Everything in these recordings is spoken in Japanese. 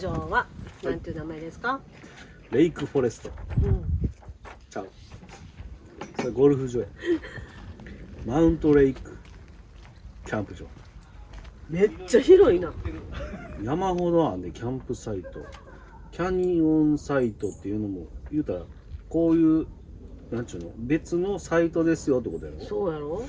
ここのキャンプ場はなんていう名前ですか、レイクフォレスト。うん。ちゃう。それゴルフ場や。マウントレイクキャンプ場。めっちゃ広いな。山ほどあんでキャンプサイト。キャニオンサイトっていうのも言うたらこういうなんちゅうの？別のサイトですよってことやろ？そうやろ？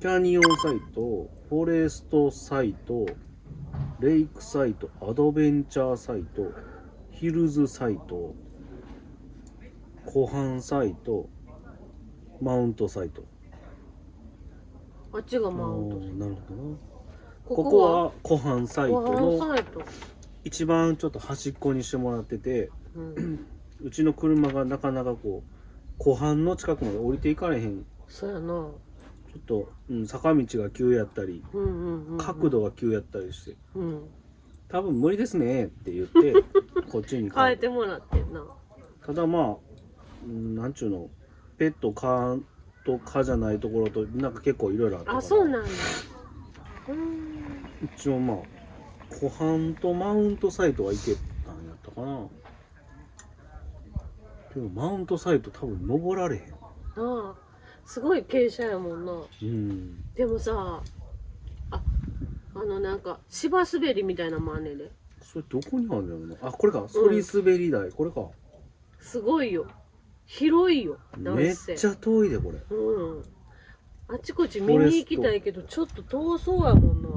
キャニオンサイトフォレストサイトレイクサイトアドベンチャーサイトヒルズサイト湖畔サイトマウントサイト。あっちがマウント。あーなるほどな。こここは湖畔サイトのサイト、一番ちょっと端っこにしてもらっててうん、うちの車がなかなかこう湖畔の近くまで降りていかれへん。そうやなっと、うん、坂道が急やったりうんうんうんうん。角度が急やったりして。うん。多分無理ですねって言って こっちに変えてもらってんな。ただまあ、うん、なんちゅうのペット蚊と蚊じゃないところとなんか結構いろいろあったあそうなんだ。うん一応まあ湖畔とマウントサイトは行けたんやったかな。けどマウントサイト多分登られへん。ああすごい傾斜やもんな。うん。でもさああのなんか芝滑りみたいなのもあんねんで。それどこにあるんだろうな。あこれか。そり滑り台、これか。すごいよ。広いよ。めっせちゃ遠いでこれ。うん。あちこち見に行きたいけどちょっと遠そうやもんな。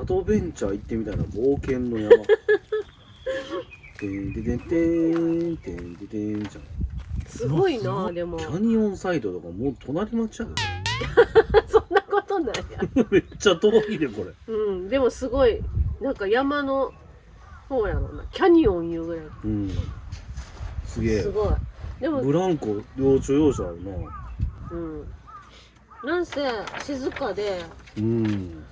アドベンチャー行ってみたいな冒険の山。てんてんてんてんてんてんじゃんすごいなでも。キャニオンサイトとかもう隣町やで。そんなことない。や めっちゃ遠いでこれ。うんでもすごいなんか山の方やろな。キャニオンいうぐらい。うん。すげえ。すごい。でも。ブランコ要所要所あるな。うん。なんせ静かで。うん。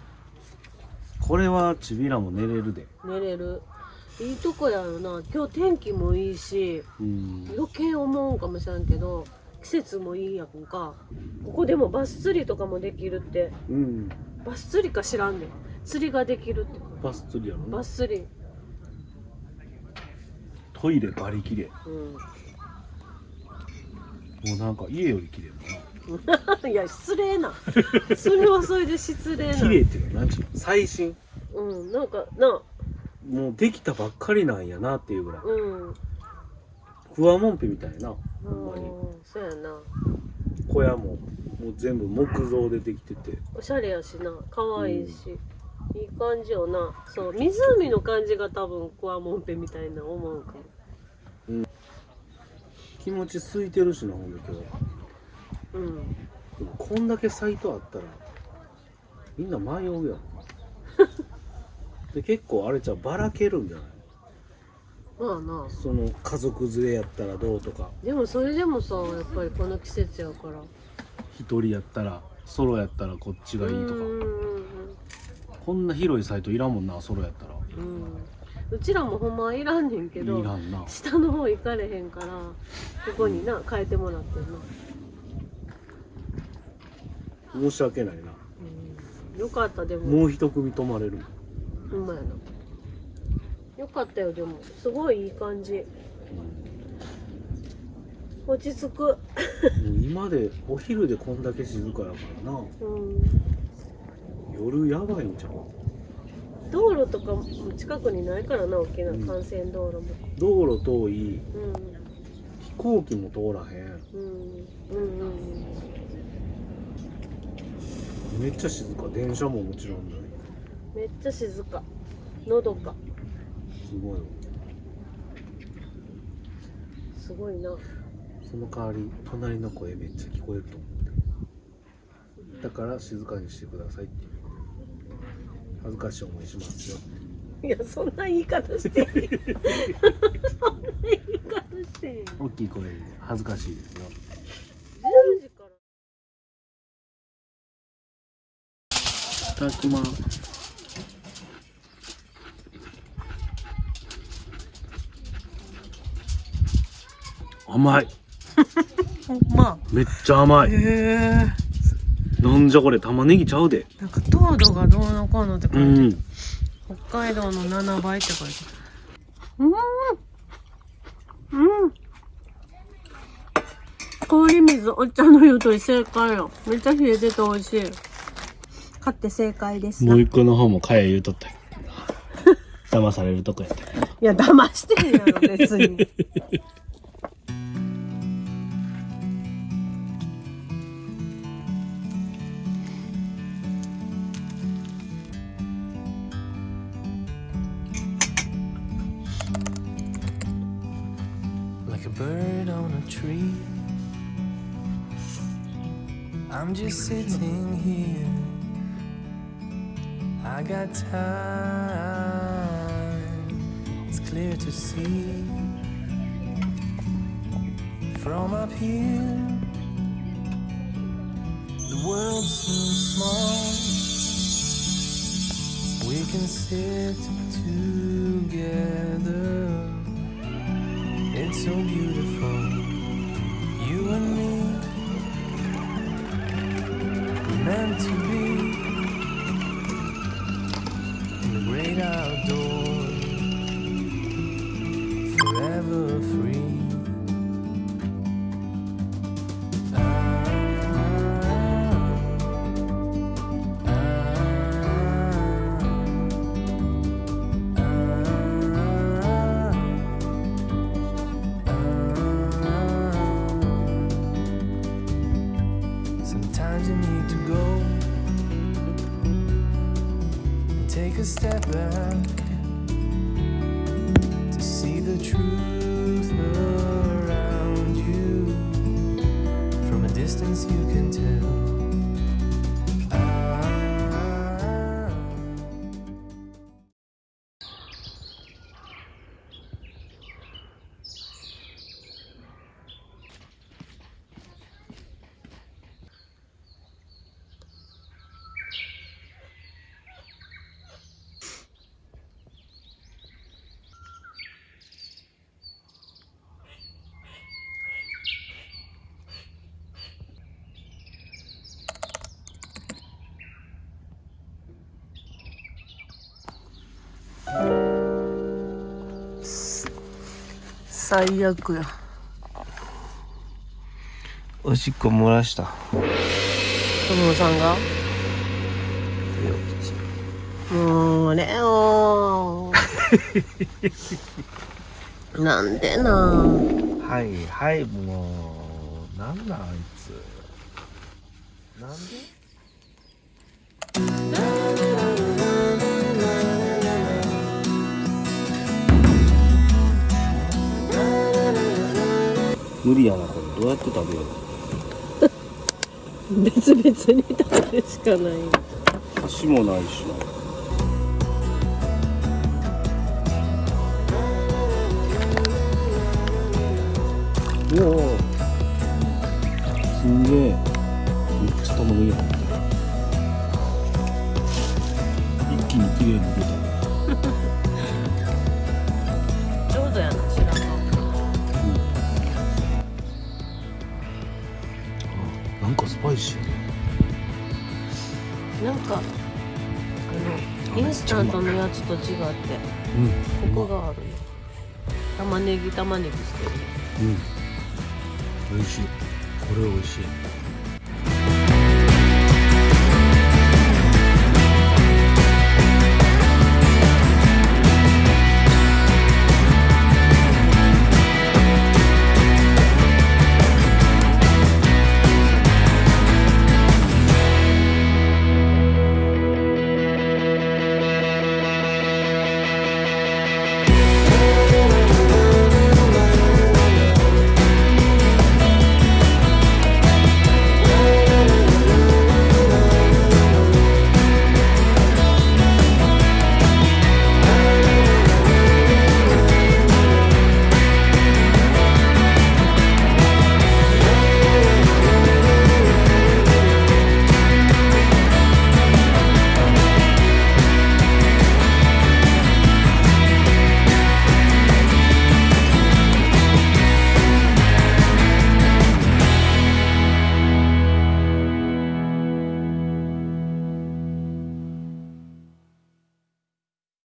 これはちびらも寝れるで。寝れるいいとこやろな。今日天気もいいしうん。余計思うんかもしれんけど季節もいいやんか。ここでもバス釣りとかもできるって。うん。バス釣りか知らんねん。釣りができるって。バス釣りやろ？なバス釣りトイレバリ綺麗うん。もうなんか家より綺麗だないや失礼な。それはそれで失礼な。綺麗っていうのは何ちゅうの最新。うんなんかなもうできたばっかりなんやなっていうぐらい。うん。ふわもんぺみたいな。ほんまに。うんそうやな。小屋ももう全部木造でできてて。おしゃれやしな。可愛いし、いい感じよな。そう湖の感じが多分クワモンペみたいな思うかも。気持ち空いてるしなほんで今日うん。でもこんだけサイトあったらみんな迷うやんで結構あれじゃうばらけるんじゃない？まあな。その家族連れやったらどうとか。でもそれでもさやっぱりこの季節やから。一人やったらソロやったらこっちがいいとか。うんうんうんこんな広いサイトいらんもんなソロやったら。うん。うちらもほんまはいらんねんけいどらんな。下の方行かれへんからここにな変えてもらってんな、申し訳ないな。うん、よかったでも。もう一組泊まれる。もんうまいなよかったよでも。すごいいい感じ。落ち着く。今でお昼でこんだけ静かやからな。うん。夜やばいんちゃう？道路とかも近くにないからな大きな幹線道路も。道路遠い。うん。飛行機も通らへん。うん。うんうんめっちゃ静か。電車ももちろんないめっちゃ静か。のどかすごいわ。すごいな。その代わり隣の声めっちゃ聞こえると思って。だから静かにしてくださいって恥ずかしい思いしますよいやそんな言い方していいそんな言い方して大きい声で恥ずかしいですよ。10時から。いただきます甘い。ほんま。めっちゃ甘い。へえなんじゃこれ玉ねぎちゃうで。なんか糖度がどうのこうのってう感じ、ん。北海道の7倍って書いてある。うん。うん。氷水お茶の湯と正解よめっちゃ冷えてて美味しい。買って正解です。もう一個の方もかや言うとった 騙されるとこやったいや騙してんやろ別に tree. I'm just sitting here. I got time, it's clear to see. From up here, the world seems small. We can sit together. It's so beautiful, take a step back to see the truth around you. From a distance, you can tell. 最悪や。おしっこ漏らした。友野さんが？もうレオ なんでな。はいはい、もう、なんだあいつ。なんで？無理やなこれ。どうやって食べよう？別々に食べるしかない。箸もないしな。うわすんげえなんかあのインスタントのやつと違ってうん。コクがあるね。玉ねぎ玉ねぎしてるうん。美味しい。これ美味しい